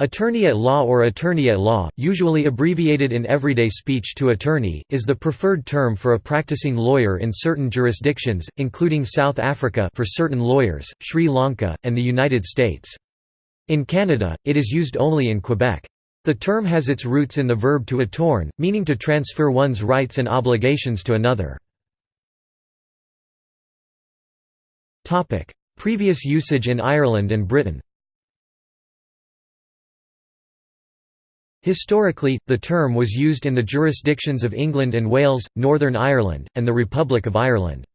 Attorney at law or attorney at law, usually abbreviated in everyday speech to attorney, is the preferred term for a practicing lawyer in certain jurisdictions, including South Africa for certain lawyers, Sri Lanka, and the United States. In Canada, it is used only in Quebec. The term has its roots in the verb to attorn, meaning to transfer one's rights and obligations to another. Previous usage in Ireland and Britain Historically, the term was used in the jurisdictions of England and Wales, Northern Ireland, and the Republic of Ireland.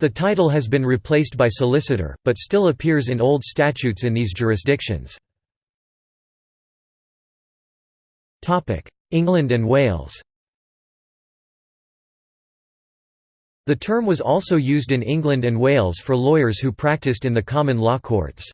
The title has been replaced by solicitor, but still appears in old statutes in these jurisdictions. England and Wales The term was also used in England and Wales for lawyers who practiced in the common law courts.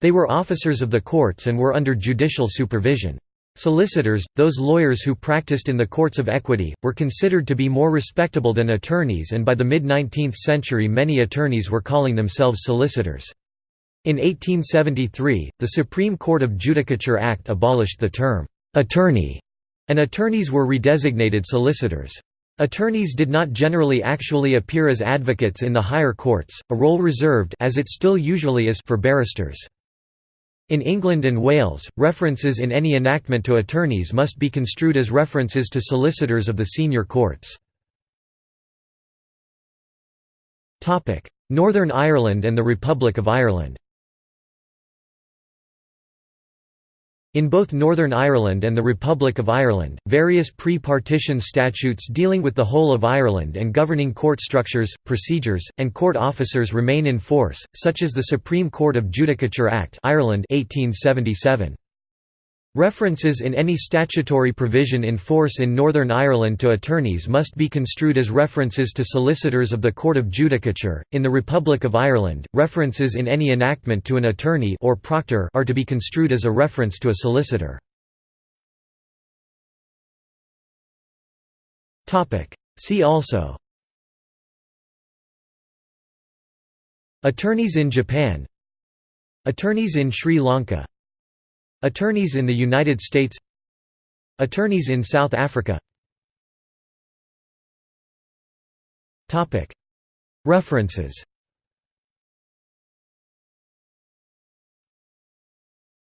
They were officers of the courts and were under judicial supervision. Solicitors, those lawyers who practiced in the courts of equity, were considered to be more respectable than attorneys and by the mid-19th century many attorneys were calling themselves solicitors. In 1873, the Supreme Court of Judicature Act abolished the term, "'attorney' and attorneys were redesignated solicitors. Attorneys did not generally actually appear as advocates in the higher courts, a role reserved as it still usually is for barristers. In England and Wales, references in any enactment to attorneys must be construed as references to solicitors of the senior courts. Northern Ireland and the Republic of Ireland In both Northern Ireland and the Republic of Ireland, various pre-partition statutes dealing with the whole of Ireland and governing court structures, procedures, and court officers remain in force, such as the Supreme Court of Judicature Act Ireland 1877. References in any statutory provision in force in Northern Ireland to attorneys must be construed as references to solicitors of the Court of Judicature. In the Republic of Ireland, references in any enactment to an attorney or proctor are to be construed as a reference to a solicitor. Topic: See also Attorneys in Japan Attorneys in Sri Lanka Attorneys in the United States Attorneys in South Africa References